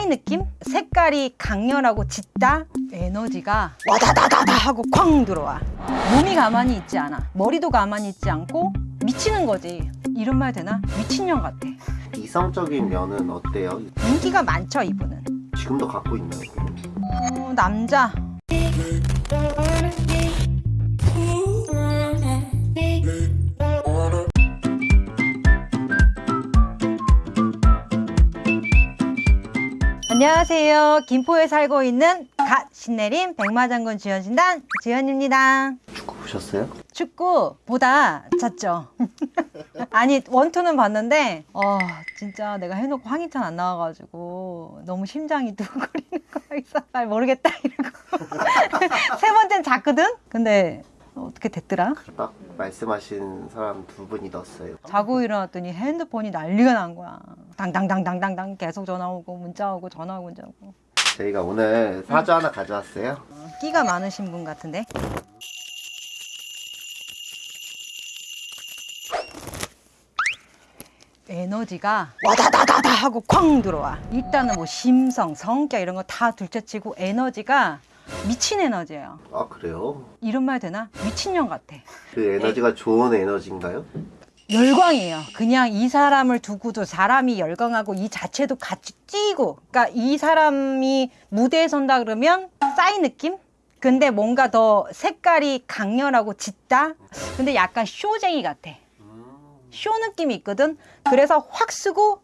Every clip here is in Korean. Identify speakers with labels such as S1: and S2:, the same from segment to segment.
S1: 싸이 느낌? 색깔이 강렬하고 짙다? 에너지가 와다다다다 하고 쾅 들어와 몸이 가만히 있지 않아 머리도 가만히 있지 않고 미치는 거지 이런 말 되나? 미친년 같아
S2: 이성적인 면은 어때요?
S1: 인기가 많죠 이분은
S2: 지금도 갖고 있나요?
S1: 어, 남자 안녕하세요. 김포에 살고 있는 갓 신내림 백마장군 주연신단 주연입니다.
S2: 축구 보셨어요?
S1: 축구보다 잤죠. 아니 원투는 봤는데 어 진짜 내가 해놓고 황희찬 안 나와가지고 너무 심장이 두근거리는 거야 잘 모르겠다 이러고. 세 번째는 잤거든? 근데 어떻게 됐더라?
S2: 딱 말씀하신 사람 두 분이 넣었어요.
S1: 자고 일어났더니 핸드폰이 난리가 난 거야. 당당당당당당 계속 전화 오고 문자 오고 전화 오고 문자 오고.
S2: 저희가 오늘 사주 하나 가져왔어요.
S1: 어, 끼가 많으신 분 같은데? 에너지가 와다다다다 하고 쾅 들어와. 일단은 뭐 심성, 성격 이런 거 다 둘째치고 에너지가 미친 에너지예요
S2: 아 그래요?
S1: 이런 말 되나? 미친년 같아
S2: 그 에너지가 좋은 에너지인가요?
S1: 열광이에요. 그냥 이 사람을 두고도 사람이 열광하고 이 자체도 같이 뛰고, 그러니까 이 사람이 무대에 선다 그러면 싸이 느낌? 근데 뭔가 더 색깔이 강렬하고 짙다? 근데 약간 쇼쟁이 같아. 쇼 느낌이 있거든? 그래서 확 쓰고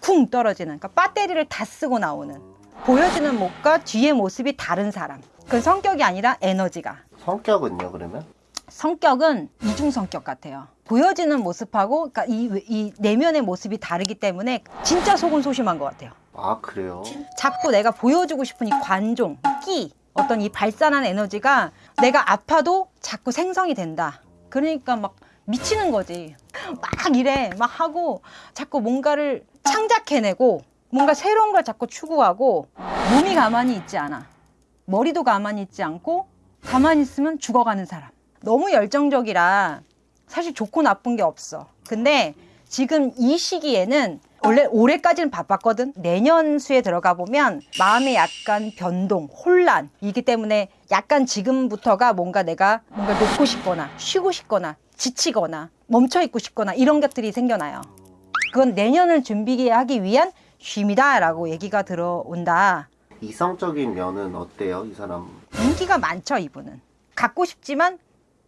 S1: 쿵 떨어지는. 그러니까 배터리를 다 쓰고 나오는. 보여지는 모습과 뒤의 모습이 다른 사람. 그 성격이 아니라 에너지가.
S2: 성격은요 그러면?
S1: 성격은 이중 성격 같아요. 보여지는 모습하고 그러니까 이, 이 내면의 모습이 다르기 때문에 진짜 속은 소심한 것 같아요.
S2: 아 그래요?
S1: 자꾸 내가 보여주고 싶은 이 관종, 끼, 어떤 이 발산한 에너지가 내가 아파도 자꾸 생성이 된다. 그러니까 막 미치는 거지. 막 이래, 막 하고 자꾸 뭔가를 창작해내고 뭔가 새로운 걸 자꾸 추구하고 몸이 가만히 있지 않아. 머리도 가만히 있지 않고 가만히 있으면 죽어가는 사람. 너무 열정적이라 사실 좋고 나쁜 게 없어. 근데 지금 이 시기에는 원래 올해까지는 바빴거든. 내년 수에 들어가 보면 마음에 약간 변동, 혼란 이기 때문에 약간 지금부터가 뭔가 내가 뭔가 놓고 싶거나 쉬고 싶거나 지치거나 멈춰 있고 싶거나 이런 것들이 생겨나요. 그건 내년을 준비하기 위한 쉼이다 라고 얘기가 들어온다.
S2: 이성적인 면은 어때요 이 사람?
S1: 인기가 많죠 이분은 갖고 싶지만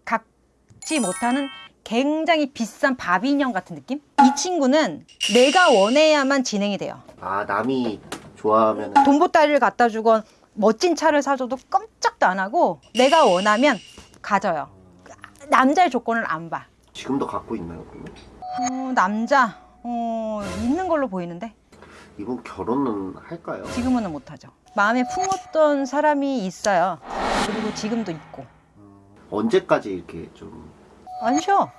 S1: 갖지 못하는 굉장히 비싼 바비 인형 같은 느낌? 이 친구는 내가 원해야만 진행이 돼요
S2: 아 남이 좋아하면
S1: 돈보따리를 갖다 주건 멋진 차를 사줘도 깜짝도 안 하고 내가 원하면 가져요 남자의 조건을 안봐
S2: 지금도 갖고 있나요 그러면?
S1: 어, 남자 어, 있는 걸로 보이는데
S2: 이분 결혼은 할까요?
S1: 지금은 못하죠 마음에 품었던 사람이 있어요 그리고 지금도 있고
S2: 언제까지 이렇게 좀
S1: 안 쉬어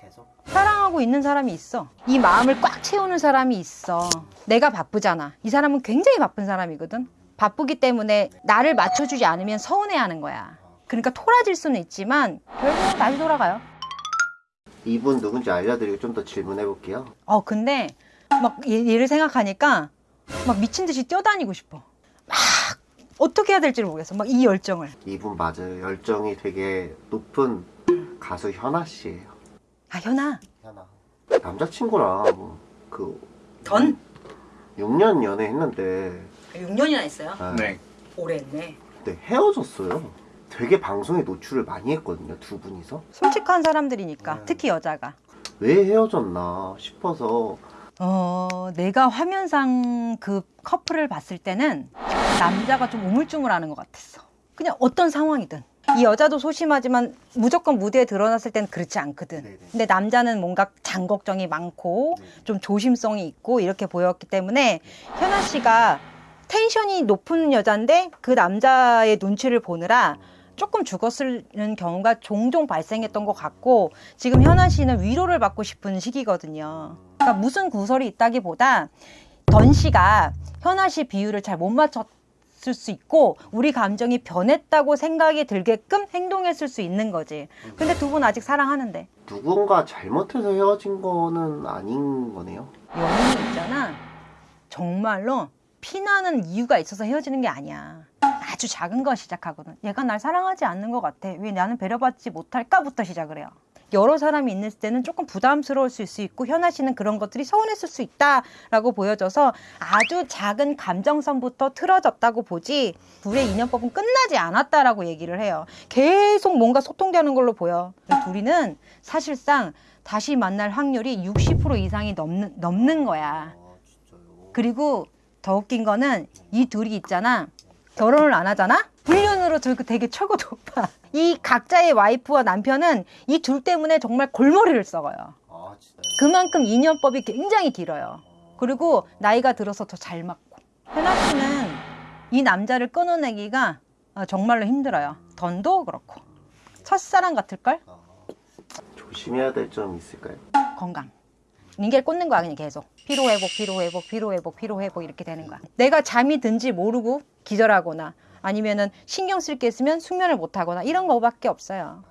S2: 계속?
S1: 사랑하고 있는 사람이 있어. 이 마음을 꽉 채우는 사람이 있어. 내가 바쁘잖아. 이 사람은 굉장히 바쁜 사람이거든. 바쁘기 때문에 나를 맞춰주지 않으면 서운해하는 거야. 그러니까 토라질 수는 있지만 결국은 다시 돌아가요.
S2: 이분 누군지 알려드리고 좀 더 질문해 볼게요.
S1: 어 근데 막 얘- 얘를 생각하니까 막 미친 듯이 뛰어다니고 싶어. 막 어떻게 해야 될지 모르겠어. 막 이 열정을.
S2: 이분 맞아요. 열정이 되게 높은 가수 현아 씨예요.
S1: 아 현아.
S2: 현아. 남자친구랑
S1: 그전
S2: 6년 연애했는데
S1: 6년이나 했어요.
S2: 네.
S1: 오래 했네.
S2: 근데 헤어졌어요. 되게 방송에 노출을 많이 했거든요. 두 분이서.
S1: 솔직한 사람들이니까
S2: 네.
S1: 특히 여자가.
S2: 왜 헤어졌나 싶어서
S1: 어, 내가 화면상 그 커플을 봤을 때는 남자가 좀 우물쭈물하는 것 같았어. 그냥 어떤 상황이든. 이 여자도 소심하지만 무조건 무대에 드러났을 때는 그렇지 않거든.
S2: 네네.
S1: 근데 남자는 뭔가 장 걱정이 많고
S2: 네.
S1: 좀 조심성이 있고 이렇게 보였기 때문에 현아 씨가 텐션이 높은 여잔데 그 남자의 눈치를 보느라 조금 죽었는 경우가 종종 발생했던 것 같고 지금 현아 씨는 위로를 받고 싶은 시기거든요. 그러니까 무슨 구설이 있다기보다 던 씨가 현아 씨 비율을 잘 못 맞췄을 수 있고 우리 감정이 변했다고 생각이 들게끔 행동했을 수 있는 거지. 근데 두 분 아직 사랑하는데
S2: 누군가 잘못해서 헤어진 거는 아닌 거네요.
S1: 연인이 있잖아. 정말로 피나는 이유가 있어서 헤어지는 게 아니야. 아주 작은 거 시작하거든. 얘가 날 사랑하지 않는 것 같아. 왜 나는 배려받지 못할까부터 시작을 해요. 여러 사람이 있는 때는 조금 부담스러울 수 있고 현아 씨는 그런 것들이 서운했을 수 있다라고 보여져서 아주 작은 감정선부터 틀어졌다고 보지 둘의 인연법은 끝나지 않았다라고 얘기를 해요. 계속 뭔가 소통되는 걸로 보여. 둘이는 사실상 다시 만날 확률이 60% 이상이 넘는, 넘는 거야.
S2: 아?
S1: 그리고 더 웃긴 거는 이 둘이 있잖아. 결혼을 안 하잖아? 불륜으로 되게, 되게 최고 높아. 이 각자의 와이프와 남편은 이 둘 때문에 정말 골머리를 썩어요.
S2: 아?
S1: 그만큼 인연법이 굉장히 길어요. 그리고 나이가 들어서 더 잘 맞고. 현아 씨는 이 남자를 끊어내기가 어, 정말로 힘들어요. 던도 그렇고. 첫사랑 같을걸?
S2: 아, 조심해야 될 점 있을까요?
S1: 건강. 링겔 꽂는 거야 그냥 계속 피로 회복 피로 회복 피로 회복 피로 회복 이렇게 되는 거야 내가 잠이 든지 모르고 기절하거나 아니면은 신경 쓸 게 있으면 숙면을 못 하거나 이런 거밖에 없어요